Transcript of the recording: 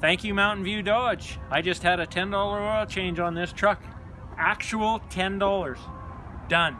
Thank you, Mountain View Dodge. I just had a $10 oil change on this truck. Actual $10. Done.